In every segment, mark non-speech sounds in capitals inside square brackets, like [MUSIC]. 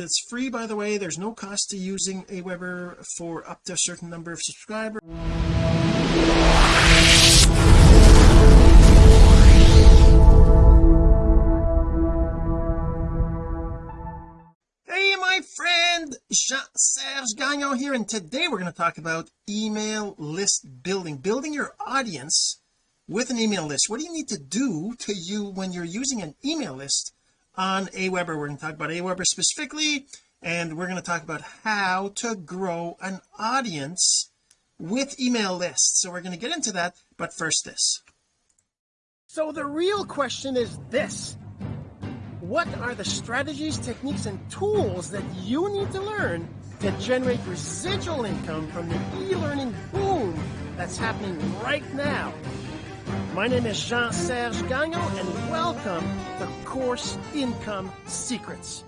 it's free by the way. There's no cost to using Aweber for up to a certain number of subscribers. Hey my friend Jean-Serge Gagnon here and today we're going to talk about email list building building your audience with an email list. What do you need to do to you when you're using an email list on Aweber. We're going to talk about Aweber specifically and we're going to talk about how to grow an audience with email lists. So we're going to get into that but first this. So the real question is this. What are the strategies techniques and tools that you need to learn to generate residual income from the e-learning boom that's happening right now my name is Jean-Serge Gagnon and welcome to Course Income Secrets.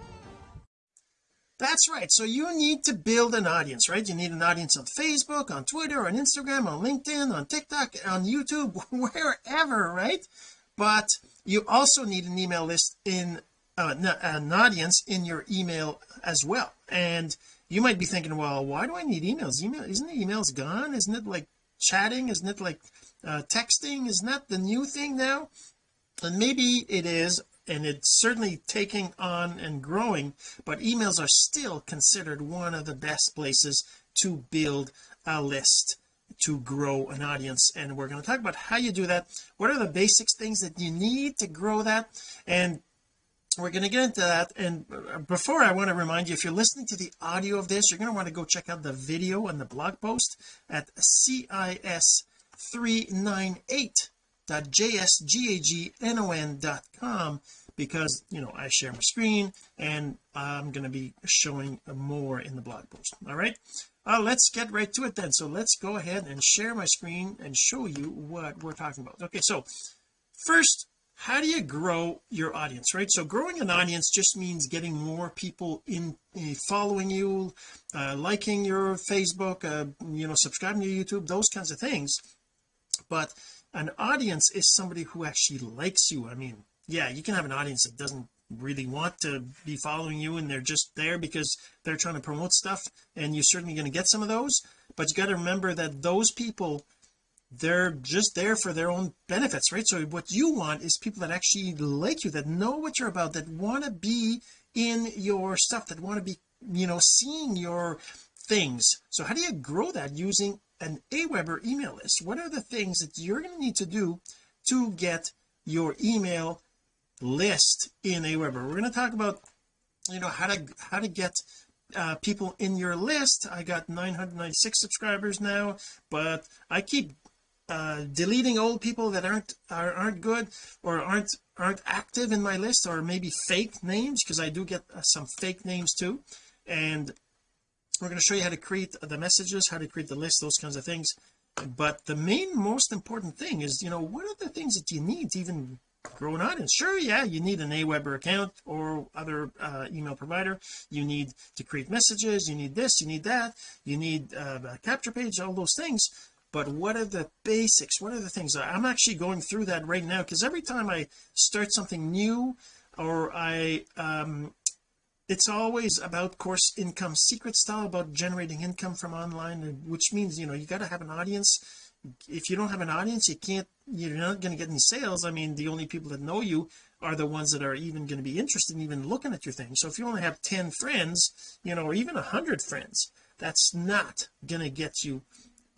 That's right. So you need to build an audience, right? You need an audience on Facebook, on Twitter, on Instagram, on LinkedIn, on TikTok, on YouTube, [LAUGHS] wherever, right? But you also need an email list in uh, an audience in your email as well. And you might be thinking, well, why do I need emails? Email isn't the emails gone? Isn't it like chatting? Isn't it like uh, texting is not the new thing now and maybe it is and it's certainly taking on and growing but emails are still considered one of the best places to build a list to grow an audience. And we're going to talk about how you do that what are the basics things that you need to grow that and we're going to get into that. And before I want to remind you if you're listening to the audio of this you're going to want to go check out the video and the blog post at CIS 398.jsgagnon.com because you know I share my screen and I'm going to be showing more in the blog post. All right? Uh, let's get right to it then. So let's go ahead and share my screen and show you what we're talking about. Okay so first how do you grow your audience right? So growing an audience just means getting more people in uh, following you uh, liking your Facebook uh, you know subscribing to YouTube those kinds of things but an audience is somebody who actually likes you. I mean yeah you can have an audience that doesn't really want to be following you and they're just there because they're trying to promote stuff and you're certainly going to get some of those. But you got to remember that those people they're just there for their own benefits right? So what you want is people that actually like you that know what you're about that want to be in your stuff that want to be you know seeing your things. So how do you grow that? Using an Aweber email list. What are the things that you're going to need to do to get your email list in Aweber? We're going to talk about you know how to how to get uh, people in your list. I got 996 subscribers now but I keep uh, deleting old people that aren't are, aren't good or aren't aren't active in my list or maybe fake names because I do get uh, some fake names too. And we're going to show you how to create the messages how to create the list those kinds of things. But the main most important thing is you know what are the things that you need to even grow an audience? Sure yeah you need an Aweber account or other uh, email provider. You need to create messages you need this you need that. You need uh, a capture page all those things. But what are the basics? What are the things? I'm actually going through that right now because every time I start something new or I um it's always about course income. Secret style about generating income from online which means you know you got to have an audience. If you don't have an audience you can't you're not going to get any sales. I mean the only people that know you are the ones that are even going to be interested in even looking at your thing. So if you only have 10 friends you know or even a hundred friends that's not going to get you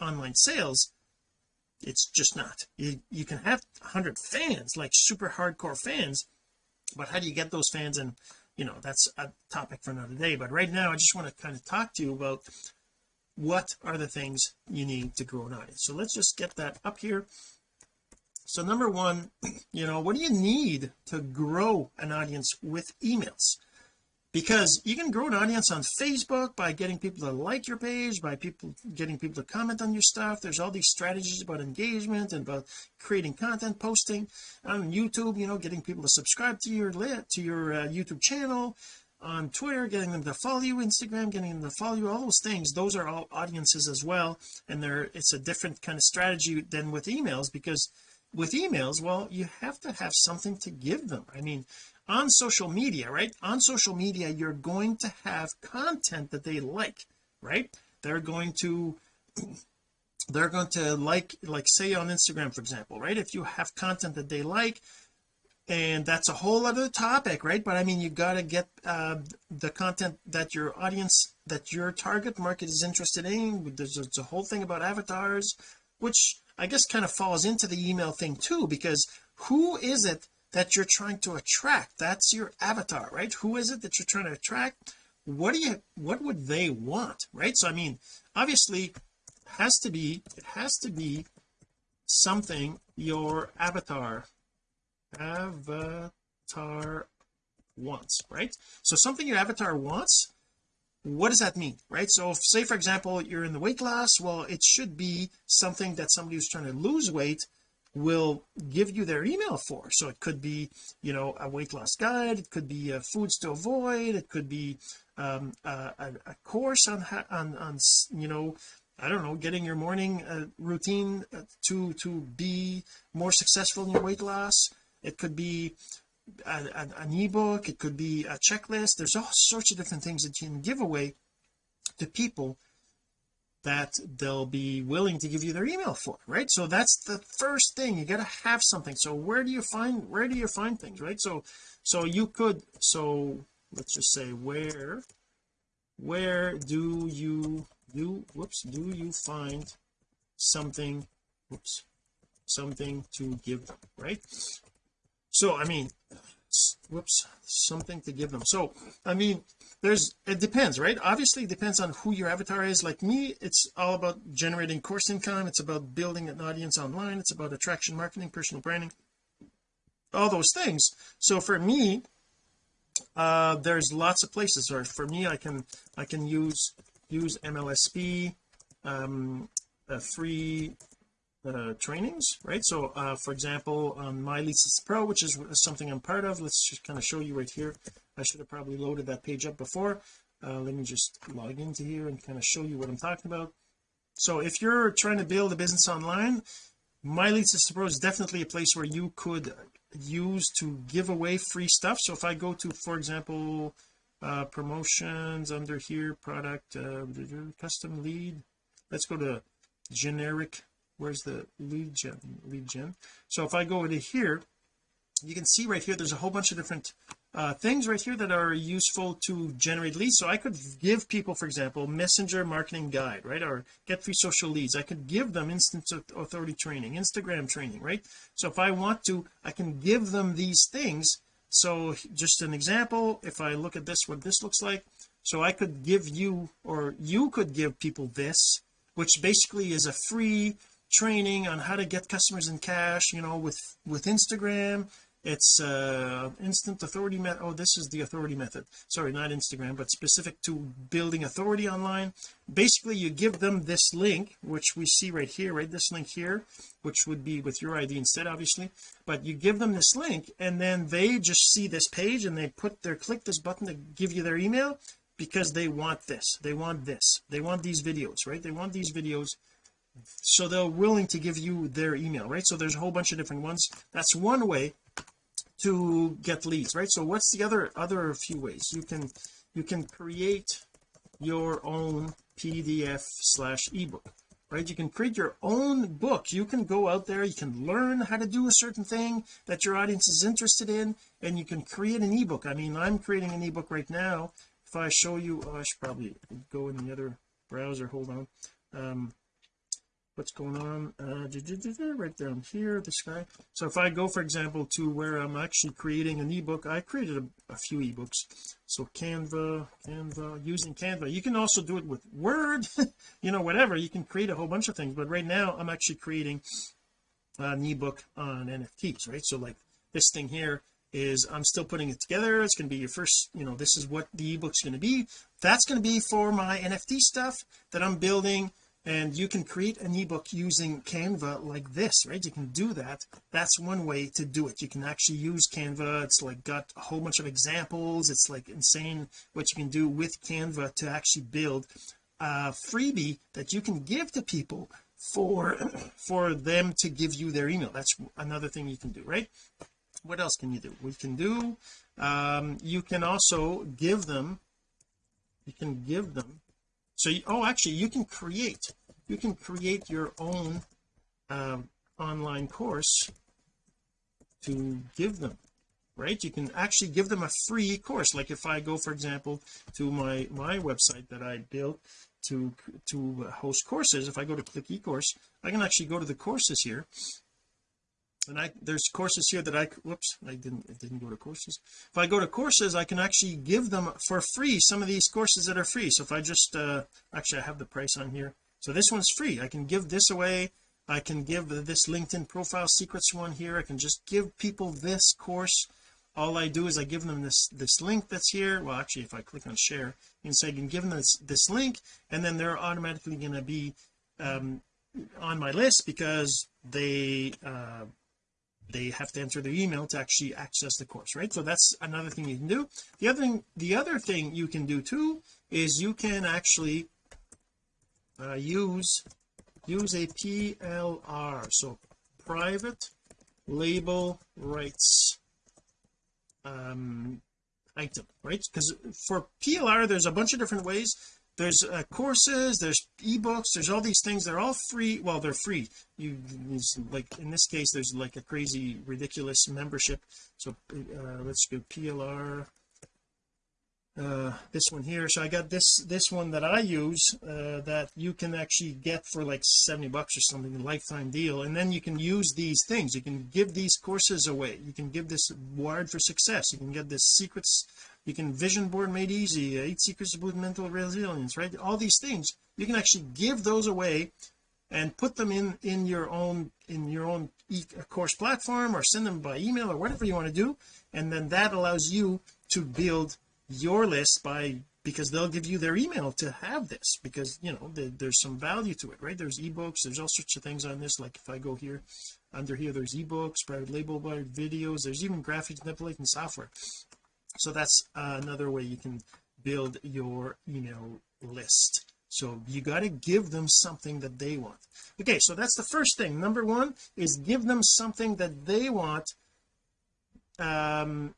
online sales. It's just not. You, you can have 100 fans like super hardcore fans but how do you get those fans and you know that's a topic for another day. But right now I just want to kind of talk to you about what are the things you need to grow an audience. So let's just get that up here. So number one [CLEARS THROAT] you know what do you need to grow an audience with emails because you can grow an audience on Facebook by getting people to like your page by people getting people to comment on your stuff. There's all these strategies about engagement and about creating content posting on YouTube you know getting people to subscribe to your lit to your uh, YouTube channel on Twitter getting them to follow you Instagram getting them to follow you all those things. Those are all audiences as well and they're it's a different kind of strategy than with emails because with emails well you have to have something to give them. I mean on social media right? On social media you're going to have content that they like right? They're going to they're going to like like say on Instagram for example right? If you have content that they like and that's a whole other topic right? But I mean you got to get uh, the content that your audience that your target market is interested in. There's, there's a whole thing about avatars which I guess kind of falls into the email thing too because who is it that you're trying to attract. That's your avatar right? Who is it that you're trying to attract? What do you what would they want right? So I mean obviously has to be it has to be something your avatar avatar wants right? So something your avatar wants what does that mean right? So if, say for example you're in the weight loss well it should be something that somebody who's trying to lose weight will give you their email for. So it could be you know a weight loss guide it could be uh, foods to avoid it could be um, a, a, course on on on you know I don't know getting your morning uh, routine uh, to to be more successful in your weight loss. It could be a, a, an ebook it could be a checklist. There's all sorts of different things that you can give away to people that they'll be willing to give you their email for right? So that's the first thing. You got to have something. So where do you find where do you find things right? So so you could so let's just say where where do you do whoops do you find something whoops something to give them right? So I mean whoops something to give them. So I mean there's it depends right? Obviously it depends on who your avatar is. Like me it's all about generating course income. It's about building an audience online. It's about attraction marketing personal branding all those things. So for me uh there's lots of places. Or for me I can I can use use MLSP um a free uh, trainings right? So uh, for example on my lead system pro which is something I'm part of let's just kind of show you right here. I should have probably loaded that page up before. Uh, let me just log into here and kind of show you what I'm talking about. So if you're trying to build a business online my lead system pro is definitely a place where you could use to give away free stuff. So if I go to for example uh promotions under here product uh custom lead let's go to generic where's the lead gen lead gen? So if I go into here you can see right here there's a whole bunch of different uh, things right here that are useful to generate leads. So I could give people for example messenger marketing guide right? Or get free social leads. I could give them instant authority training Instagram training right? So if I want to I can give them these things. So just an example if I look at this what this looks like. So I could give you or you could give people this which basically is a free training on how to get customers in cash you know with with Instagram. It's uh instant authority oh this is the authority method. Sorry not Instagram but specific to building authority online. Basically you give them this link which we see right here right? This link here which would be with your ID instead obviously. But you give them this link and then they just see this page and they put their click this button to give you their email because they want this. They want this. They want these videos right? They want these videos so they're willing to give you their email right? So there's a whole bunch of different ones. That's one way to get leads right? So what's the other other few ways? You can you can create your own PDF slash ebook right? You can create your own book. You can go out there you can learn how to do a certain thing that your audience is interested in and you can create an ebook. I mean I'm creating an ebook right now. If I show you oh, I should probably go in the other browser. Hold on. Um what's going on? Uh, right down here this guy so if I go for example to where I'm actually creating an ebook I created a, a, few ebooks. So Canva Canva using Canva. You can also do it with Word [LAUGHS] you know whatever. You can create a whole bunch of things. But right now I'm actually creating an ebook on NFTs right? So like this thing here is I'm still putting it together. It's going to be your first you know this is what the ebook's going to be. That's going to be for my NFT stuff that I'm building and you can create an ebook using Canva like this right? You can do that. That's one way to do it. You can actually use Canva. It's like got a whole bunch of examples. It's like insane what you can do with Canva to actually build a freebie that you can give to people for [CLEARS THROAT] for them to give you their email. That's another thing you can do right? What else can you do? We can do um you can also give them you can give them so you, oh actually you can create you can create your own um, online course to give them right? You can actually give them a free course. Like if I go for example to my my website that I built to to host courses if I go to click eCourse I can actually go to the courses here and I there's courses here that I whoops I didn't it didn't go to courses. If I go to courses I can actually give them for free some of these courses that are free. So if I just uh actually I have the price on here. So this one's free. I can give this away. I can give this LinkedIn profile secrets one here. I can just give people this course. All I do is I give them this this link that's here. Well actually if I click on share and say I can give them this this link and then they're automatically going to be um, on my list because they uh, they have to enter their email to actually access the course right? So that's another thing you can do. The other thing the other thing you can do too is you can actually uh, use use a PLR so private label rights um item right? Because for PLR there's a bunch of different ways there's uh, courses there's ebooks there's all these things they're all free well they're free. You like in this case there's like a crazy ridiculous membership. So uh, let's go PLR uh this one here. So I got this this one that I use uh that you can actually get for like 70 bucks or something a lifetime deal. And then you can use these things. You can give these courses away. You can give this wired for success. You can get this secrets you can vision board made easy uh, eight secrets of mental resilience right? All these things you can actually give those away and put them in in your own in your own e course platform or send them by email or whatever you want to do and then that allows you to build your list by because they'll give you their email to have this because you know the, there's some value to it right? There's ebooks there's all sorts of things on this like if I go here under here there's ebooks private label by videos there's even graphics manipulating software so that's uh, another way you can build your email list. So you got to give them something that they want. Okay so that's the first thing. Number one is give them something that they want um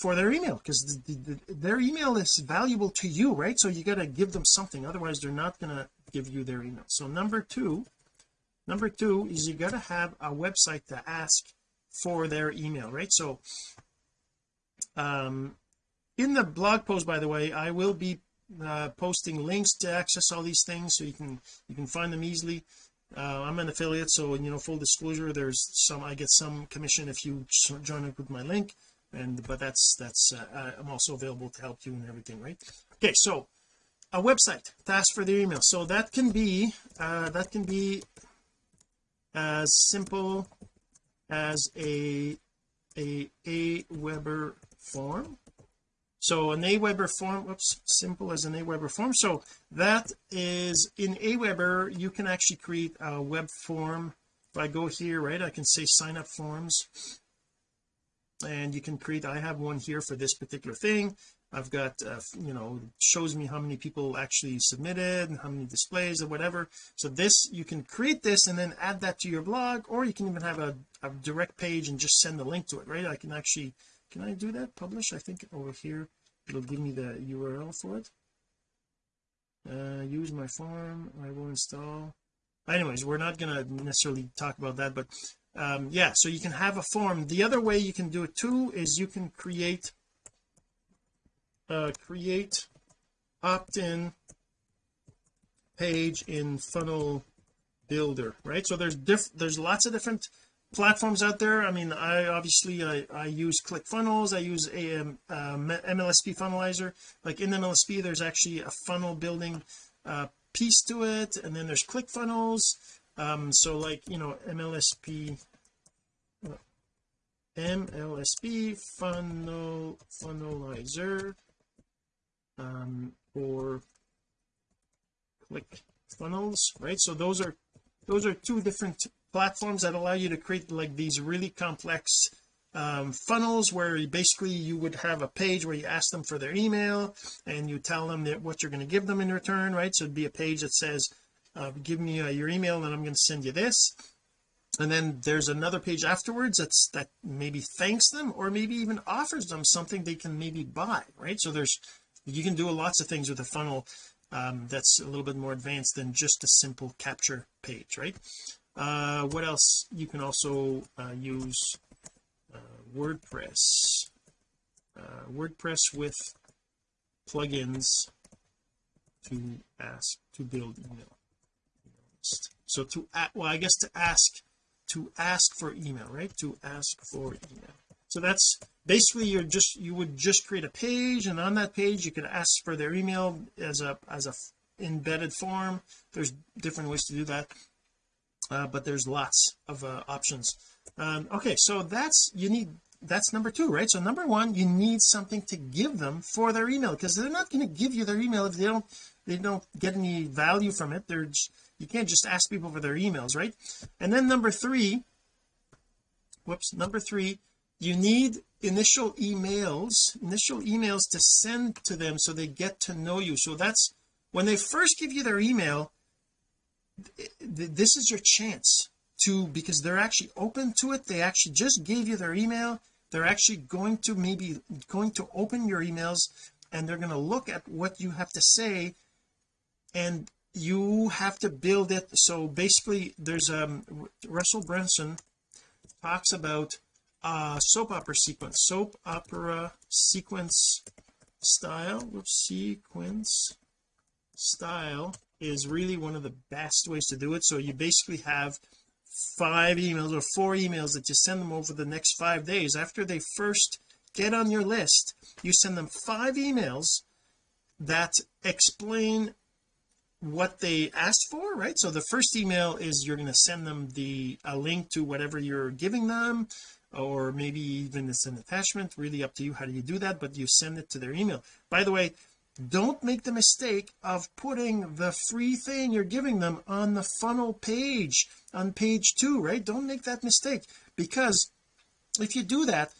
for their email because the, the, their email is valuable to you right? So you got to give them something otherwise they're not going to give you their email. So number two number two is you got to have a website to ask for their email right? So um in the blog post by the way I will be uh, posting links to access all these things so you can you can find them easily. Uh, I'm an affiliate so you know full disclosure there's some I get some commission if you join up with my link and but that's that's uh, I'm also available to help you and everything right? Okay so a website to ask for their email. So that can be uh that can be as simple as a a Aweber form. So an Aweber form whoops simple as an Aweber form. So that is in Aweber you can actually create a web form. If I go here right I can say sign up forms. And you can create I have one here for this particular thing. I've got uh, you know shows me how many people actually submitted and how many displays or whatever. So this you can create this and then add that to your blog or you can even have a, a direct page and just send the link to it right? I can actually can I do that? Publish? I think over here it'll give me the URL for it. Uh, use my form. I will install. Anyways we're not going to necessarily talk about that but um yeah so you can have a form. The other way you can do it too is you can create uh create opt-in page in funnel builder right? So there's diff there's lots of different platforms out there. I mean I obviously I, I use ClickFunnels I use a um, MLSP funnelizer. Like in MLSP there's actually a funnel building uh, piece to it and then there's ClickFunnels. Um so like you know MLSP MLSP funnel funnelizer um or click funnels right? So those are those are two different platforms that allow you to create like these really complex um, funnels where basically you would have a page where you ask them for their email and you tell them that what you're going to give them in return right? So it'd be a page that says uh, give me uh, your email and I'm going to send you this. And then there's another page afterwards that's that maybe thanks them or maybe even offers them something they can maybe buy right? So there's you can do lots of things with a funnel um, that's a little bit more advanced than just a simple capture page right uh, what else? You can also uh, use uh, WordPress. Uh, WordPress with plugins to ask to build email. So to well I guess to ask to ask for email right? To ask for email. So that's basically you're just you would just create a page and on that page you could ask for their email as a as a embedded form. There's different ways to do that uh, but there's lots of uh, options. Um, okay so that's you need that's number two right? So number one you need something to give them for their email because they're not going to give you their email if they don't they don't get any value from it. They're you can't just ask people for their emails right? And then number three whoops number three you need initial emails initial emails to send to them so they get to know you. So that's when they first give you their email this is your chance to because they're actually open to it. They actually just gave you their email. They're actually going to maybe going to open your emails and they're going to look at what you have to say and you have to build it. So basically there's um Russell Brunson talks about uh soap opera sequence soap opera sequence style whoops sequence style is really one of the best ways to do it. So you basically have five emails or four emails that you send them over the next five days. After they first get on your list you send them five emails that explain what they asked for right? So the first email is you're going to send them the a link to whatever you're giving them or maybe even it's an attachment really up to you how do you do that but you send it to their email. By the way don't make the mistake of putting the free thing you're giving them on the funnel page on page two right? Don't make that mistake because if you do that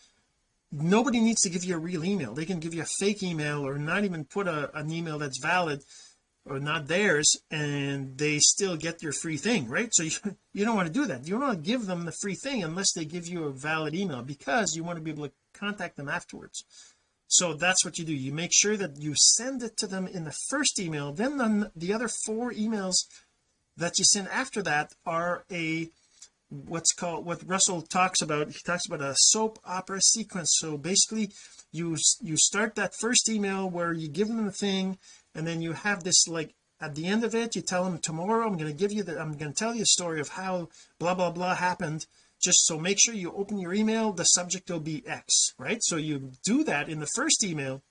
nobody needs to give you a real email. They can give you a fake email or not even put a, an email that's valid or not theirs and they still get your free thing right? So [LAUGHS] you, you don't want to do that. You don't want to give them the free thing unless they give you a valid email because you want to be able to contact them afterwards so that's what you do. You make sure that you send it to them in the first email. Then the, the other four emails that you send after that are a what's called what Russell talks about. He talks about a soap opera sequence. So basically you you start that first email where you give them the thing and then you have this like at the end of it you tell them tomorrow I'm going to give you the I'm going to tell you a story of how blah blah blah happened just so make sure you open your email the subject will be X right? So you do that in the first email.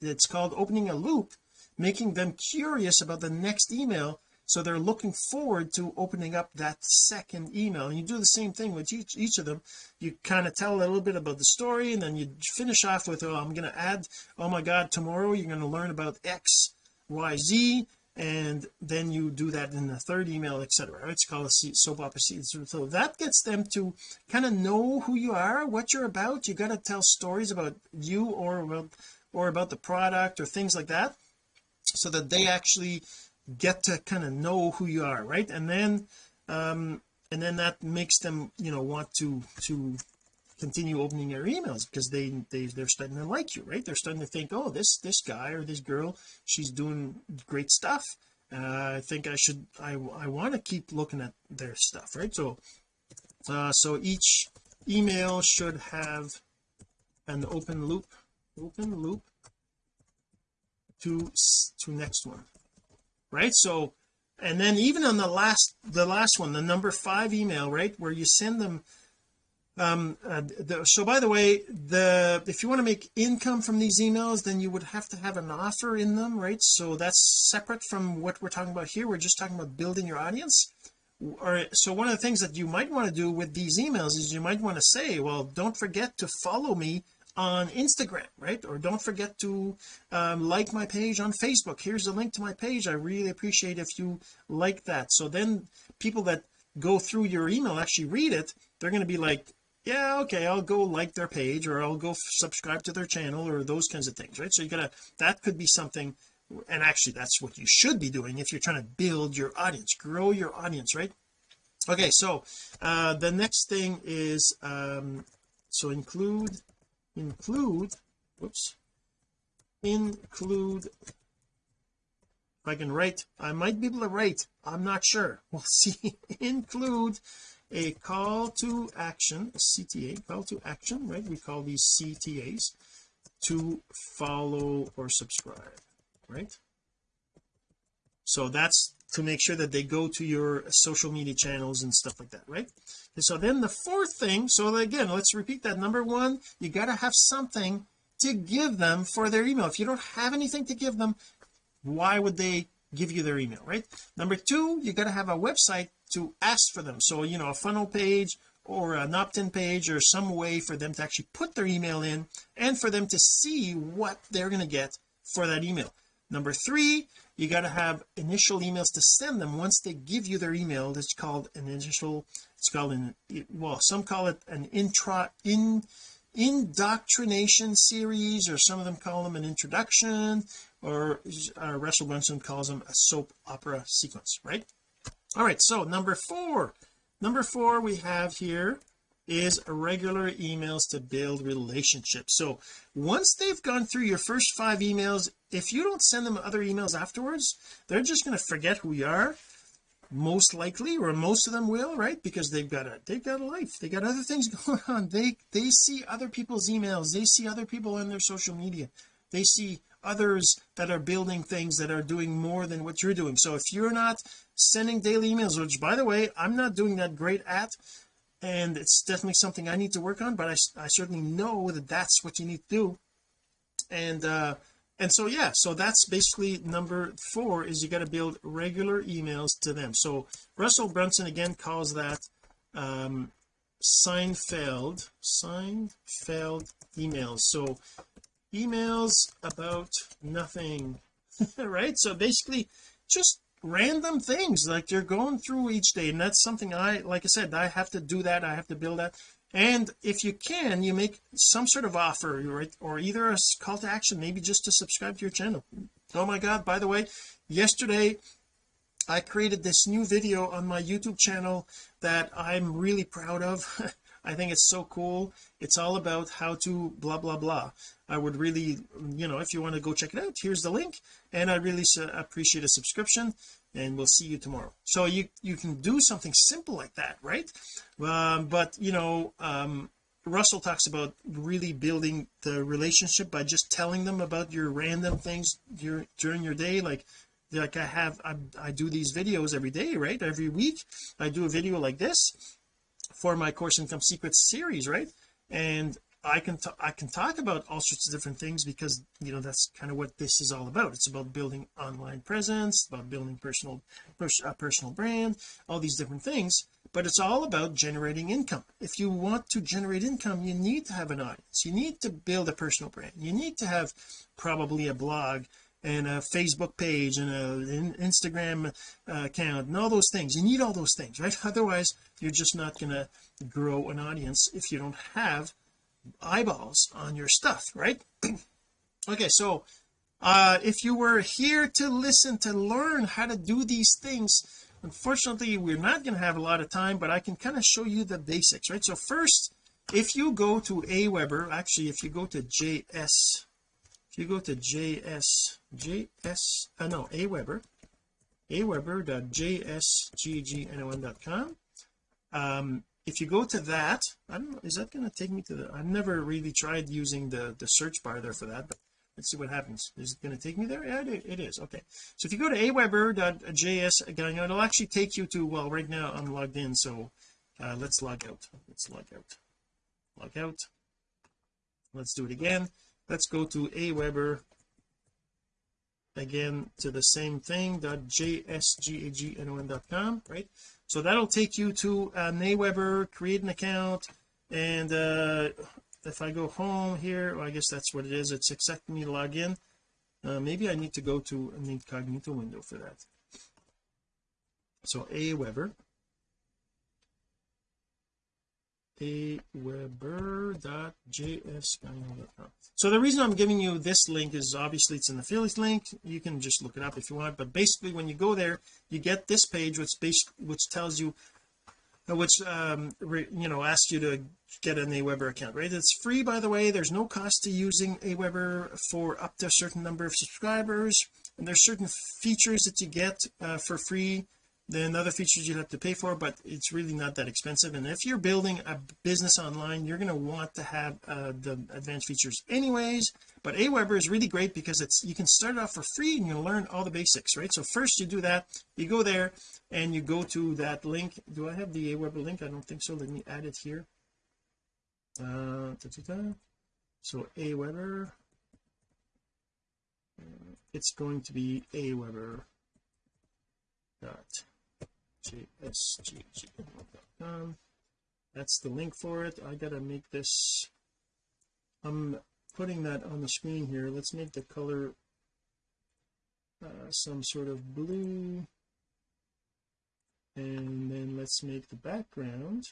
It's called opening a loop making them curious about the next email so they're looking forward to opening up that second email. And you do the same thing with each each of them. You kind of tell a little bit about the story and then you finish off with oh I'm going to add oh my god tomorrow you're going to learn about X Y Z and then you do that in the third email etc it's called a soap opera so that gets them to kind of know who you are what you're about. You got to tell stories about you or about or about the product or things like that so that they actually get to kind of know who you are right? And then um and then that makes them you know want to to continue opening your emails because they they they're starting to like you right? They're starting to think oh this this guy or this girl she's doing great stuff. Uh, I think I should I I want to keep looking at their stuff right? So uh so each email should have an open loop open loop to to next one right? So and then even on the last the last one the number five email right where you send them um uh, the, so by the way the if you want to make income from these emails then you would have to have an offer in them right? So that's separate from what we're talking about here. We're just talking about building your audience. Or so one of the things that you might want to do with these emails is you might want to say well don't forget to follow me on Instagram right? Or don't forget to um, like my page on Facebook. Here's a link to my page. I really appreciate if you like that. So then people that go through your email actually read it they're going to be like yeah okay I'll go like their page or I'll go subscribe to their channel or those kinds of things right? So you gotta that could be something and actually that's what you should be doing if you're trying to build your audience grow your audience right? Okay so uh the next thing is um so include include whoops include if I can write I might be able to write I'm not sure. [LAUGHS] We'll see. Include a call to action CTA call to action right? We call these CTAs to follow or subscribe right? So that's to make sure that they go to your social media channels and stuff like that right? And so then the fourth thing so again let's repeat that. Number one you got to have something to give them for their email. If you don't have anything to give them why would they give you their email right? Number two you got to have a website to ask for them. So you know a funnel page or an opt-in page or some way for them to actually put their email in and for them to see what they're going to get for that email. Number three you got to have initial emails to send them. Once they give you their email that's called an initial it's called an well some call it an intro in indoctrination series or some of them call them an introduction or uh, Russell Brunson calls them a soap opera sequence right all right so number four. Number four we have here is regular emails to build relationships. So once they've gone through your first five emails if you don't send them other emails afterwards they're just going to forget who you are most likely or most of them will right? Because they've got a they've got a life. They got other things [LAUGHS] going on. They they see other people's emails. They see other people in their social media. They see others that are building things that are doing more than what you're doing. So if you're not sending daily emails which by the way I'm not doing that great at and it's definitely something I need to work on but I, I certainly know that that's what you need to do. And uh and so yeah so that's basically number four is you got to build regular emails to them. So Russell Brunson again calls that um Seinfeld Seinfeld emails. So emails about nothing [LAUGHS] right? So basically just random things like you're going through each day and that's something I like I said I have to do that I have to build that. And if you can you make some sort of offer right or either a call to action maybe just to subscribe to your channel. Oh my god by the way yesterday I created this new video on my YouTube channel that I'm really proud of. [LAUGHS] I think it's so cool. It's all about how to blah blah blah I would really you know if you want to go check it out here's the link and I really appreciate a subscription and we'll see you tomorrow. So you you can do something simple like that right? Um, but you know um, Russell talks about really building the relationship by just telling them about your random things your, during your day like like I have I, I do these videos every day right? Every week I do a video like this for my course income secrets series right? And I can I can talk about all sorts of different things because you know that's kind of what this is all about. It's about building online presence about building personal pers a personal brand all these different things but it's all about generating income. If you want to generate income you need to have an audience. You need to build a personal brand. You need to have probably a blog and a Facebook page and an Instagram uh, account and all those things. You need all those things right? [LAUGHS] Otherwise you're just not going to grow an audience if you don't have eyeballs on your stuff right? [CLEARS THROAT] Okay so uh if you were here to listen to learn how to do these things unfortunately we're not going to have a lot of time but I can kind of show you the basics right? So first if you go to Aweber actually if you go to JS if you go to JS JS uh, no Aweber aweber.jsgagnon.com um if you go to that I don't know is that going to take me to the I've never really tried using the the search bar there for that but let's see what happens. Is it going to take me there? Yeah it is. Okay. So if you go to aweber.js again it'll actually take you to well right now I'm logged in so uh, let's log out. Let's log out. Log out. Let's do it again. Let's go to aweber again to the same thing .jsgagnon.com right so that'll take you to uh, Aweber create an account and uh if I go home here well, I guess that's what it is it's accepting me to log in. Uh, maybe I need to go to an incognito window for that. So Aweber aweber.jsguy.com so the reason I'm giving you this link is obviously it's an affiliate link. You can just look it up if you want. But basically when you go there you get this page which base which tells you uh, which um re, you know asks you to get an Aweber account right? It's free by the way. There's no cost to using Aweber for up to a certain number of subscribers. And there's certain features that you get uh, for free then other features you have to pay for but it's really not that expensive. And if you're building a business online you're going to want to have uh, the advanced features anyways. But Aweber is really great because it's you can start off for free and you'll learn all the basics right? So first you do that you go there and you go to that link. Do I have the Aweber link? I don't think so. Let me add it here. Uh, da, da, da. so Aweber uh, it's going to be Aweber dot jsgg.com that's the link for it. I gotta make this I'm putting that on the screen here. Let's make the color uh, some sort of blue. And then let's make the background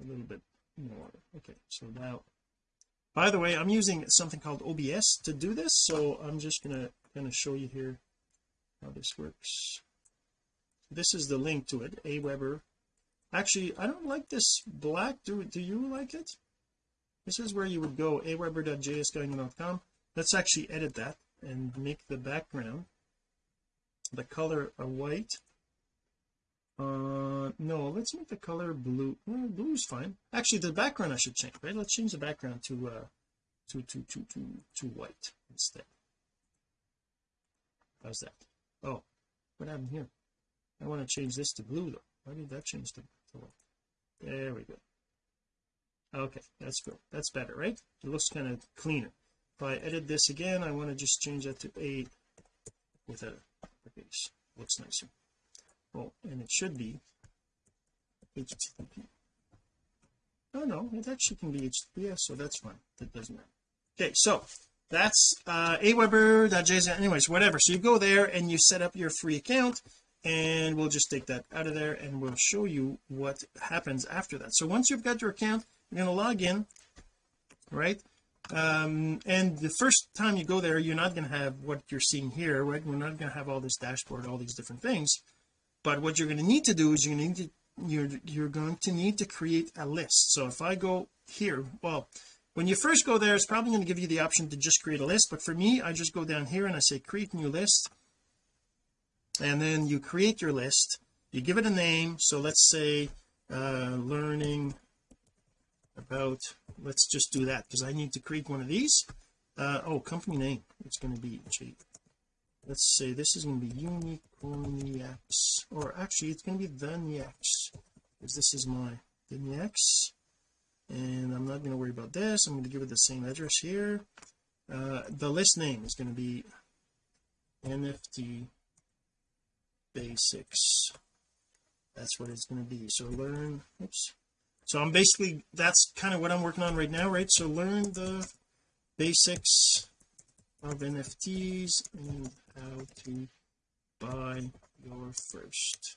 a little bit more. Okay so now by the way I'm using something called OBS to do this so I'm just gonna kind of show you here how this works this is the link to it Aweber. Actually I don't like this black. Do do you like it? This is where you would go aweber.jsguy.com let's actually edit that and make the background. The color a white. Uh no let's make the color blue. Well, blue is fine. Actually the background I should change right? Let's change the background to uh to to to to to white instead. How's that? Oh what happened here I want to change this to blue though. Why did that change to, to there we go. Okay that's good. That's better right? It looks kind of cleaner. If I edit this again I want to just change that to a with a base. Looks nicer. Oh and it should be HTTP oh no it actually can be HTTPS so that's fine. That doesn't matter. Okay so that's uh aweber.js anyways whatever. So you go there and you set up your free account and we'll just take that out of there and we'll show you what happens after that. So once you've got your account you're going to log in right? Um and the first time you go there you're not going to have what you're seeing here right? We're not going to have all this dashboard all these different things. But what you're going to need to do is you're going to need to you're you're going to need to create a list. So if I go here well when you first go there it's probably going to give you the option to just create a list. But for me I just go down here and I say create new list and then you create your list. You give it a name. So let's say uh learning about let's just do that because I need to create one of these. Uh oh company name. It's going to be gee, let's say this is going to be unicorniacs or actually it's going to be the Niacs because this is my the Niacs and I'm not going to worry about this. I'm going to give it the same address here. Uh the list name is going to be NFT basics. That's what it's going to be. So learn oops. So I'm basically that's kind of what I'm working on right now right? So learn the basics of NFTs and how to buy your first.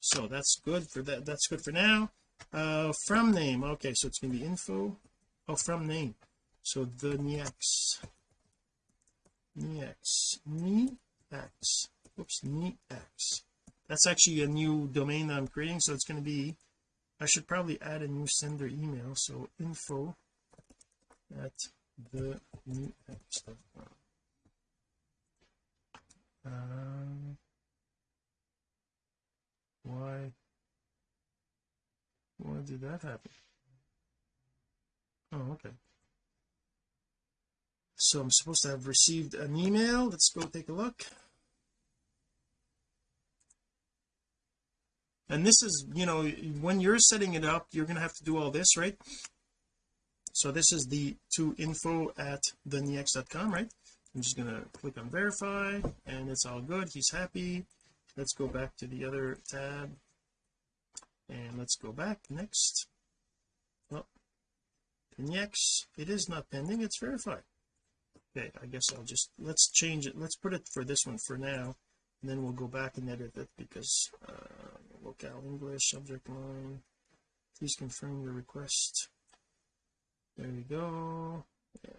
So that's good for that that's good for now. Uh from name. Okay so it's going to be info. Oh from name. So the next Nex Nex oops Nex that's actually a new domain that I'm creating so it's going to be I should probably add a new sender email so info at the nex.com um, why why did that happen? Oh okay so I'm supposed to have received an email. Let's go take a look. And this is you know when you're setting it up you're going to have to do all this right? So this is the to info at thenex.com right? I'm just going to click on verify and it's all good. He's happy. Let's go back to the other tab. And let's go back. Next. Well Nex it is not pending. It's verified okay I guess I'll just let's change it let's put it for this one for now and then we'll go back and edit it because uh locale English subject line. Please confirm your request. There you go.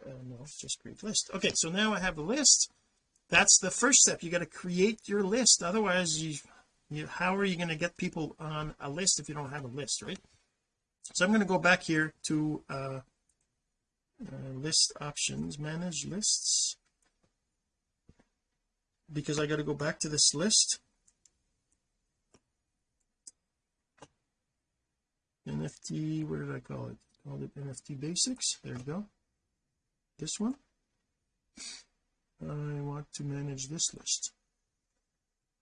Uh, no just create list. Okay so now I have a list. That's the first step. You got to create your list. Otherwise you, you how are you going to get people on a list if you don't have a list right? So I'm going to go back here to uh, uh, list options manage lists. Because I got to go back to this list. NFT what did I call it? Called it NFT basics. There you go. This one. I want to manage this list.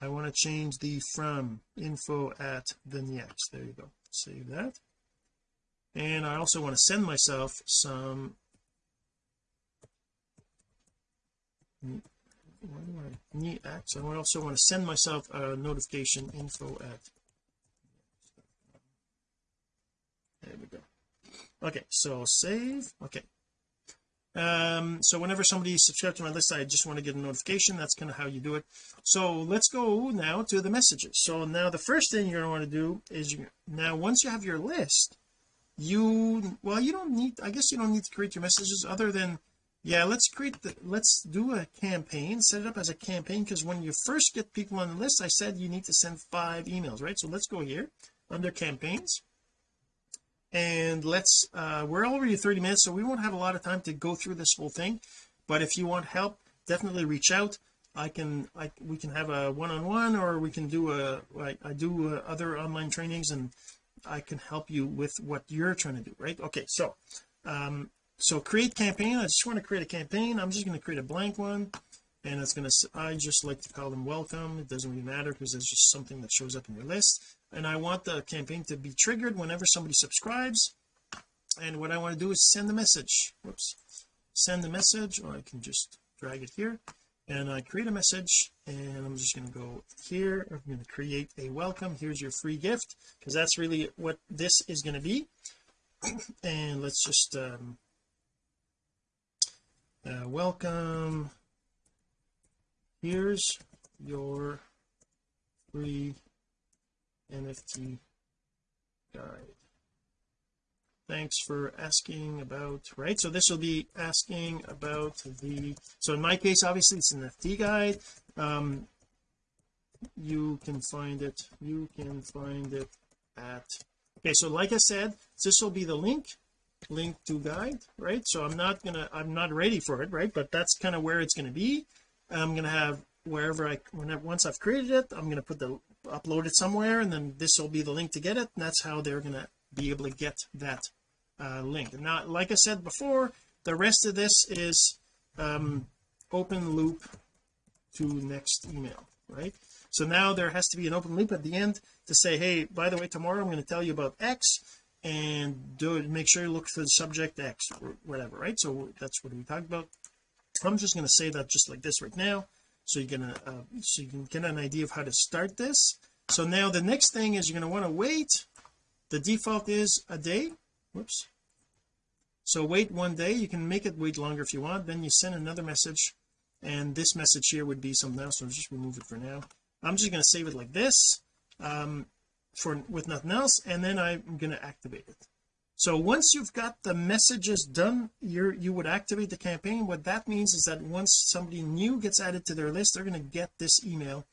I want to change the from info at vignettes there you go. Save that. And I also want to send myself some why do I need acts I also want to send myself a notification info at there we go okay so save okay um so whenever somebody subscribes to my list I just want to get a notification that's kind of how you do it so let's go now to the messages so now the first thing you're going to want to do is you now once you have your list you well you don't need I guess you don't need to create your messages other than yeah let's create the let's do a campaign set it up as a campaign because when you first get people on the list I said you need to send five emails right? So let's go here under campaigns. And let's uh we're already 30 minutes so we won't have a lot of time to go through this whole thing. But if you want help definitely reach out. I can I we can have a one-on-one -on -one or we can do a like I do uh, other online trainings and I can help you with what you're trying to do right? Okay so um so create campaign. I just want to create a campaign. I'm just going to create a blank one and it's going to I just like to call them welcome. It doesn't really matter because it's just something that shows up in your list. And I want the campaign to be triggered whenever somebody subscribes. And what I want to do is send the message. Whoops. Send the message or I can just drag it here. And I create a message and I'm just going to go here. I'm going to create a welcome. Here's your free gift because that's really what this is going to be. [CLEARS THROAT] And let's just um uh, welcome. Here's your free NFT guide. Thanks for asking about right? So this will be asking about the so in my case obviously it's an NFT guide. Um you can find it you can find it at okay so like I said this will be the link link to guide right? So I'm not gonna I'm not ready for it right? But that's kind of where it's going to be. I'm going to have wherever I whenever once I've created it I'm going to put the upload it somewhere and then this will be the link to get it. And that's how they're going to be able to get that uh, link. Now like I said before the rest of this is um open loop to next email right? So now there has to be an open loop at the end to say hey by the way tomorrow I'm going to tell you about X and do it make sure you look for the subject X or whatever right? So that's what we talked about. I'm just going to say that just like this right now so you can uh, so you can get an idea of how to start this. So now the next thing is you're going to want to wait. The default is a day. Whoops. So wait one day. You can make it wait longer if you want. Then you send another message and this message here would be something else. So I'll just remove it for now. I'm just going to save it like this. Um for with nothing else and then I'm going to activate it. So once you've got the messages done you're you would activate the campaign. What that means is that once somebody new gets added to their list they're going to get this email.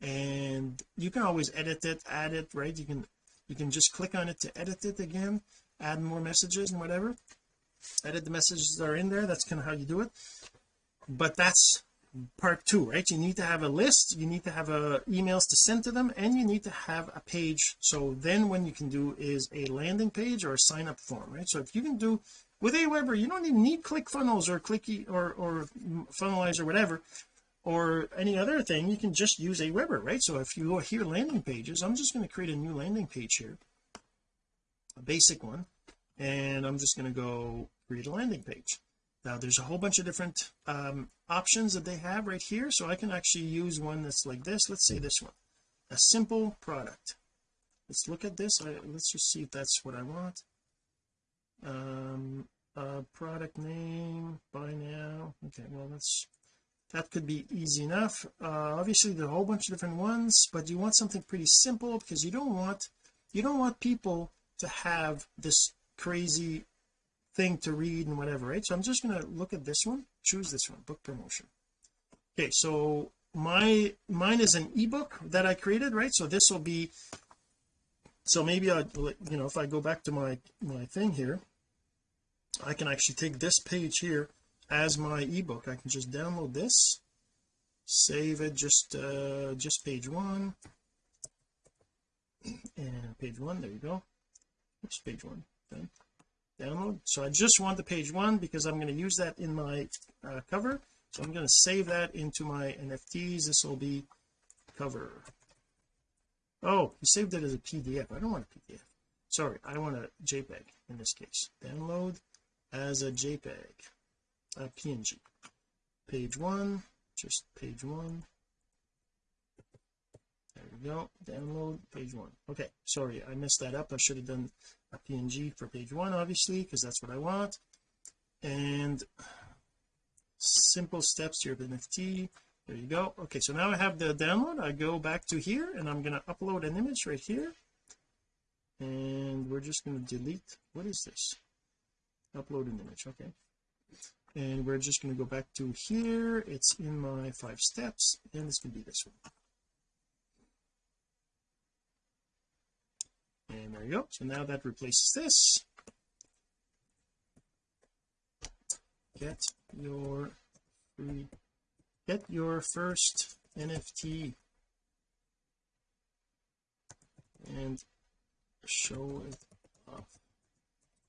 And you can always edit it add it right? You can you can just click on it to edit it again add more messages and whatever. Edit the messages that are in there that's kind of how you do it. But that's part two right? You need to have a list you need to have uh, emails to send to them and you need to have a page. So then when you can do is a landing page or a sign up form right? So if you can do with Aweber you don't even need ClickFunnels or clicky or or funnelize or whatever or any other thing. You can just use Aweber right? So if you go here landing pages I'm just going to create a new landing page here a basic one and I'm just going to go create a landing page now there's a whole bunch of different um, options that they have right here so I can actually use one that's like this. Let's say this one. A simple product. Let's look at this. I, let's just see if that's what I want. Um uh, product name buy now. Okay well let's that could be easy enough. Uh, obviously there are a whole bunch of different ones but you want something pretty simple because you don't want you don't want people to have this crazy thing to read and whatever right? So I'm just going to look at this one choose this one book promotion. Okay so my mine is an ebook that I created right? So this will be so maybe I you know if I go back to my my thing here I can actually take this page here as my ebook. I can just download this save it just uh just page one. And page one there you go. Oops page one done download so I just want the page one because I'm going to use that in my uh, cover. So I'm going to save that into my NFTs this will be cover. Oh you saved it as a PDF I don't want a PDF sorry I want a JPEG in this case. Download as a JPEG a PNG page one just page one there we go. Download page one. Okay sorry I messed that up. I should have done a PNG for page one obviously because that's what I want. And simple steps to your NFT there you go. Okay so now I have the download. I go back to here and I'm going to upload an image right here. And we're just going to delete what is this? Upload an image okay. And we're just going to go back to here. It's in my five steps and it's going to be this one and there you go. So now that replaces this. Get your free get your first NFT and show it off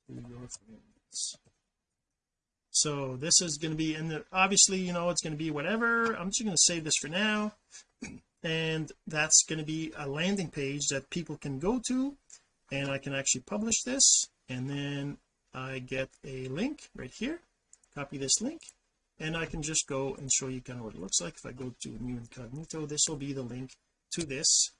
to your friends. So this is going to be the obviously you know it's going to be whatever. I'm just going to save this for now and that's going to be a landing page that people can go to and I can actually publish this and then I get a link right here. Copy this link and I can just go and show you kind of what it looks like. If I go to new incognito this will be the link to this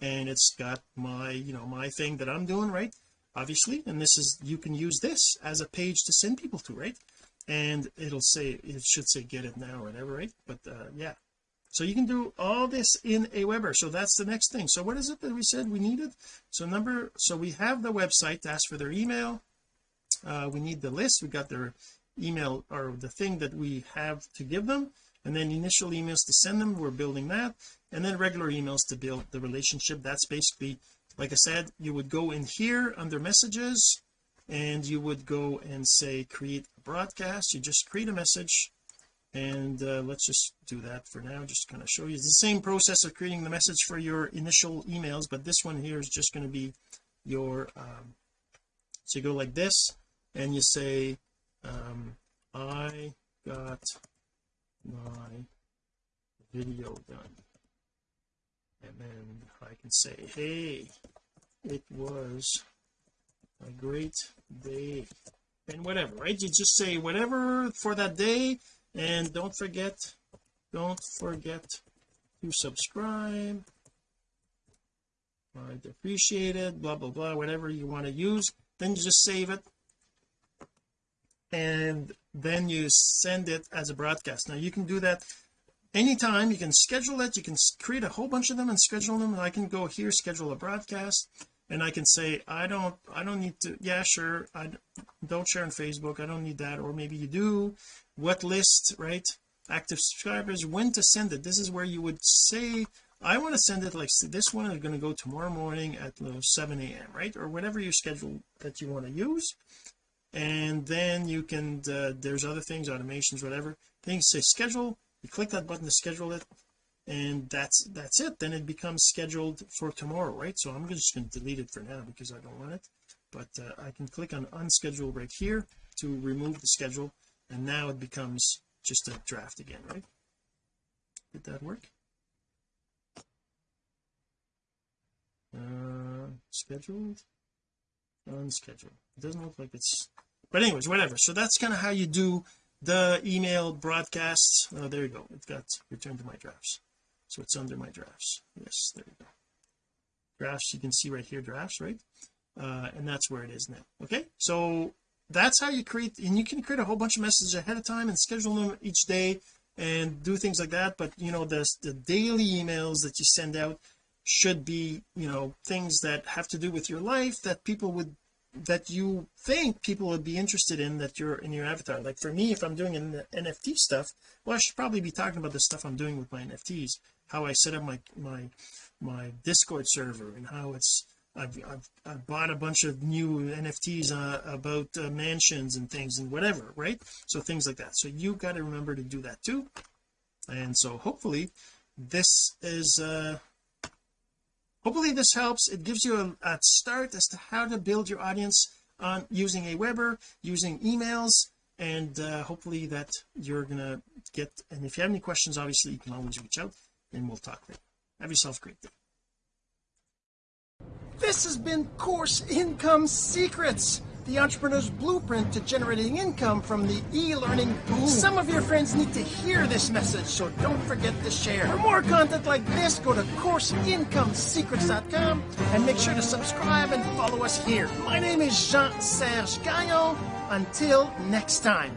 and it's got my you know my thing that I'm doing right obviously and this is you can use this as a page to send people to right and it'll say it should say get it now or whatever right but uh yeah so you can do all this in Aweber so that's the next thing. So what is it that we said we needed? So number so we have the website to ask for their email. Uh we need the list. We got their email or the thing that we have to give them. And then initial emails to send them. We're building that. And then regular emails to build the relationship. That's basically like I said you would go in here under messages and you would go and say create a broadcast. You just create a message and uh, let's just do that for now. Just kind of show you. It's the same process of creating the message for your initial emails but this one here is just going to be your um, so you go like this and you say um, I got my video done. And then I can say hey it was a great day. And whatever right? You just say whatever for that day and don't forget don't forget to subscribe. I'd appreciate it blah blah blah whatever you want to use. Then you just save it. And then you send it as a broadcast. Now you can do that anytime. You can schedule it. You can create a whole bunch of them and schedule them. And I can go here schedule a broadcast and I can say I don't I don't need to yeah sure I don't share on Facebook I don't need that or maybe you do. What list right? Active subscribers when to send it? This is where you would say I want to send it like this one is going to go tomorrow morning at 7 a.m right? Or whatever your schedule that you want to use. And then you can uh, there's other things automations whatever. Things say schedule you click that button to schedule it and that's that's it. Then it becomes scheduled for tomorrow right? So I'm just going to delete it for now because I don't want it. But uh, I can click on unschedule right here to remove the schedule and now it becomes just a draft again right? Did that work? Uh scheduled? Unscheduled. It doesn't look like it's but anyways whatever. So that's kind of how you do the email broadcasts. Oh there you go. It got returned to my drafts so it's under my drafts. Yes there you go. Drafts you can see right here drafts right? Uh, and that's where it is now okay? So that's how you create and you can create a whole bunch of messages ahead of time and schedule them each day and do things like that but you know the the daily emails that you send out should be you know things that have to do with your life that people would that you think people would be interested in that you're in your avatar. Like for me if I'm doing an NFT stuff well I should probably be talking about the stuff I'm doing with my NFTs how I set up my my my discord server and how it's I've, I've, I've bought a bunch of new NFTs uh, about uh, mansions and things and whatever right? So things like that. So you got to remember to do that too. And so hopefully this is uh hopefully this helps. It gives you a, a start as to how to build your audience on using Aweber using emails and uh, hopefully that you're gonna get and if you have any questions obviously you can always reach out and we'll talk later have yourself a great day. This has been course income secrets the entrepreneur's blueprint to generating income from the e-learning boom. Some of your friends need to hear this message, so don't forget to share. For more content like this, go to CourseIncomeSecrets.com and make sure to subscribe and follow us here. My name is Jean-Serge Gagnon. Until next time.